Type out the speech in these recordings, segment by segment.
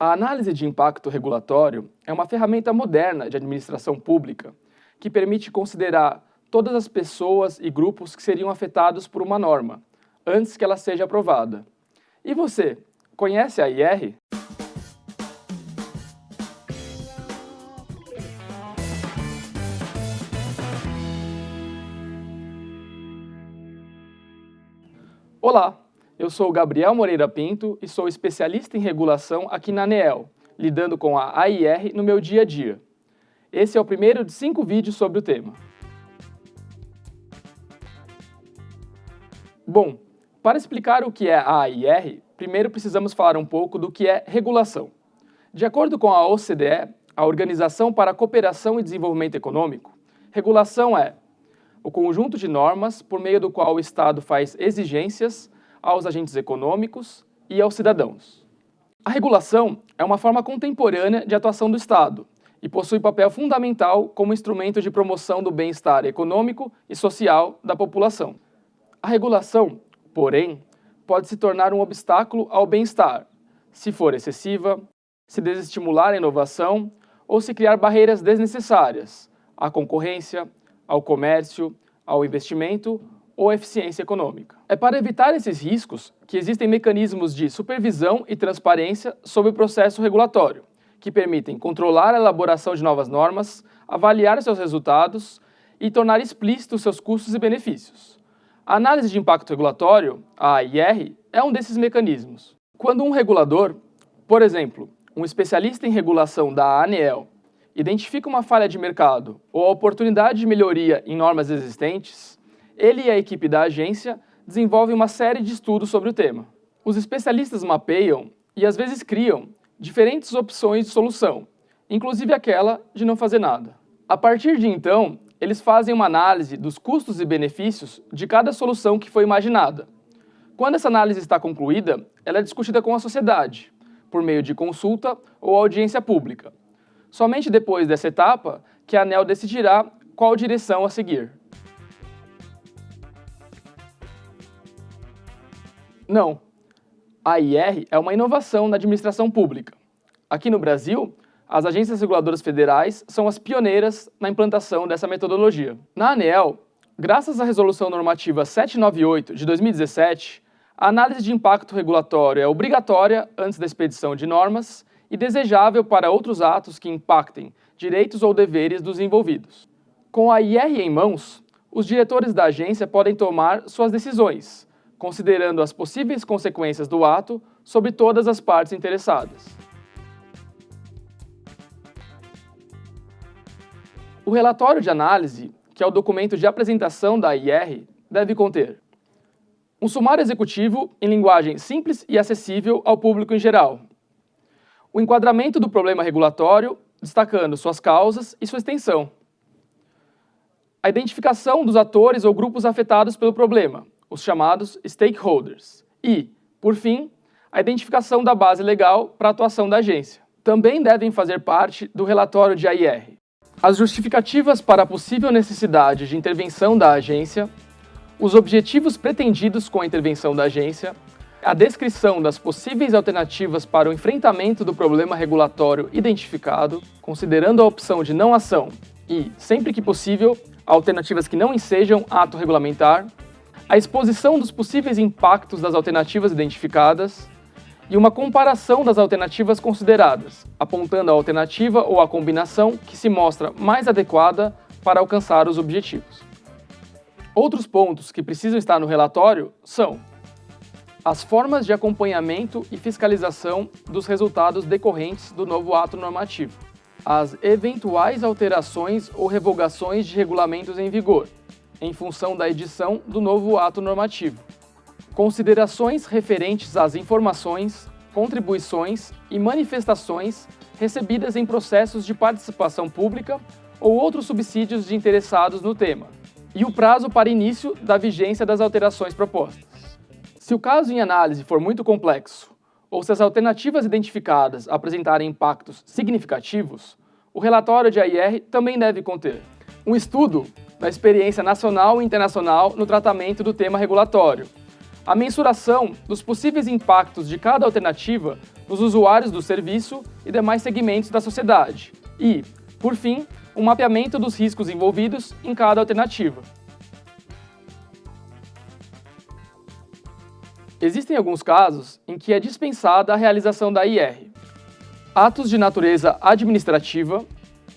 A análise de impacto regulatório é uma ferramenta moderna de administração pública que permite considerar todas as pessoas e grupos que seriam afetados por uma norma, antes que ela seja aprovada. E você, conhece a IR? Olá, eu sou Gabriel Moreira Pinto e sou especialista em regulação aqui na ANEEL, lidando com a AIR no meu dia a dia. Esse é o primeiro de cinco vídeos sobre o tema. Bom, para explicar o que é a AIR, primeiro precisamos falar um pouco do que é regulação. De acordo com a OCDE, a Organização para a Cooperação e Desenvolvimento Econômico, regulação é o conjunto de normas por meio do qual o Estado faz exigências aos agentes econômicos e aos cidadãos. A regulação é uma forma contemporânea de atuação do Estado e possui papel fundamental como instrumento de promoção do bem-estar econômico e social da população. A regulação, porém, pode se tornar um obstáculo ao bem-estar, se for excessiva, se desestimular a inovação ou se criar barreiras desnecessárias à concorrência, ao comércio, ao investimento ou eficiência econômica. É para evitar esses riscos que existem mecanismos de supervisão e transparência sobre o processo regulatório, que permitem controlar a elaboração de novas normas, avaliar seus resultados e tornar explícitos seus custos e benefícios. A análise de impacto regulatório, a AIR, é um desses mecanismos. Quando um regulador, por exemplo, um especialista em regulação da ANEEL, identifica uma falha de mercado ou a oportunidade de melhoria em normas existentes, ele e a equipe da agência desenvolvem uma série de estudos sobre o tema. Os especialistas mapeiam e às vezes criam diferentes opções de solução, inclusive aquela de não fazer nada. A partir de então, eles fazem uma análise dos custos e benefícios de cada solução que foi imaginada. Quando essa análise está concluída, ela é discutida com a sociedade, por meio de consulta ou audiência pública. Somente depois dessa etapa que a ANEL decidirá qual direção a seguir. Não. A IR é uma inovação na administração pública. Aqui no Brasil, as agências reguladoras federais são as pioneiras na implantação dessa metodologia. Na ANEEL, graças à Resolução Normativa 798 de 2017, a análise de impacto regulatório é obrigatória antes da expedição de normas e desejável para outros atos que impactem direitos ou deveres dos envolvidos. Com a IR em mãos, os diretores da agência podem tomar suas decisões, considerando as possíveis consequências do ato sobre todas as partes interessadas. O relatório de análise, que é o documento de apresentação da IR, deve conter um sumário executivo em linguagem simples e acessível ao público em geral, o enquadramento do problema regulatório, destacando suas causas e sua extensão, a identificação dos atores ou grupos afetados pelo problema, os chamados stakeholders. E, por fim, a identificação da base legal para a atuação da agência. Também devem fazer parte do relatório de AIR. As justificativas para a possível necessidade de intervenção da agência, os objetivos pretendidos com a intervenção da agência, a descrição das possíveis alternativas para o enfrentamento do problema regulatório identificado, considerando a opção de não ação e, sempre que possível, alternativas que não ensejam ato regulamentar, a exposição dos possíveis impactos das alternativas identificadas e uma comparação das alternativas consideradas, apontando a alternativa ou a combinação que se mostra mais adequada para alcançar os objetivos. Outros pontos que precisam estar no relatório são as formas de acompanhamento e fiscalização dos resultados decorrentes do novo ato normativo, as eventuais alterações ou revogações de regulamentos em vigor, em função da edição do novo ato normativo. Considerações referentes às informações, contribuições e manifestações recebidas em processos de participação pública ou outros subsídios de interessados no tema, e o prazo para início da vigência das alterações propostas. Se o caso em análise for muito complexo, ou se as alternativas identificadas apresentarem impactos significativos, o relatório de AIR também deve conter um estudo da experiência nacional e internacional no tratamento do tema regulatório, a mensuração dos possíveis impactos de cada alternativa nos usuários do serviço e demais segmentos da sociedade. E, por fim, um mapeamento dos riscos envolvidos em cada alternativa. Existem alguns casos em que é dispensada a realização da IR. Atos de natureza administrativa,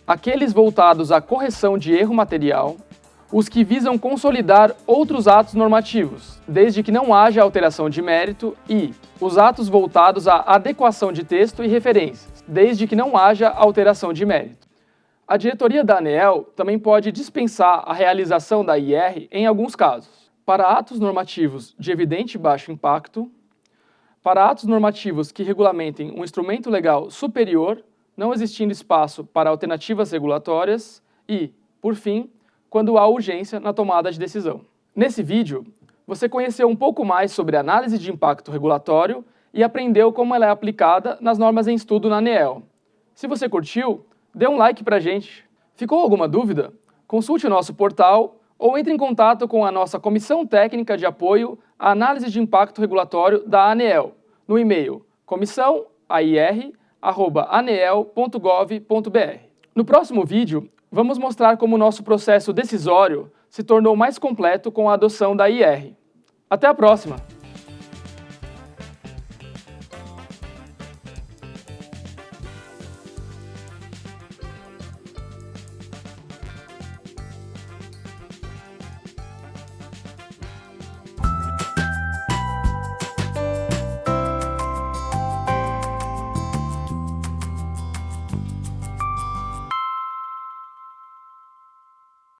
aqueles voltados à correção de erro material, os que visam consolidar outros atos normativos, desde que não haja alteração de mérito, e os atos voltados à adequação de texto e referências, desde que não haja alteração de mérito. A diretoria da ANEEL também pode dispensar a realização da IR em alguns casos para atos normativos de evidente baixo impacto, para atos normativos que regulamentem um instrumento legal superior, não existindo espaço para alternativas regulatórias e, por fim, quando há urgência na tomada de decisão. Nesse vídeo, você conheceu um pouco mais sobre análise de impacto regulatório e aprendeu como ela é aplicada nas normas em estudo na ANEEL. Se você curtiu, dê um like pra gente. Ficou alguma dúvida? Consulte o nosso portal ou entre em contato com a nossa Comissão Técnica de Apoio à Análise de Impacto Regulatório da ANEEL, no e-mail comissão.air.aneel.gov.br. No próximo vídeo, vamos mostrar como o nosso processo decisório se tornou mais completo com a adoção da IR. Até a próxima!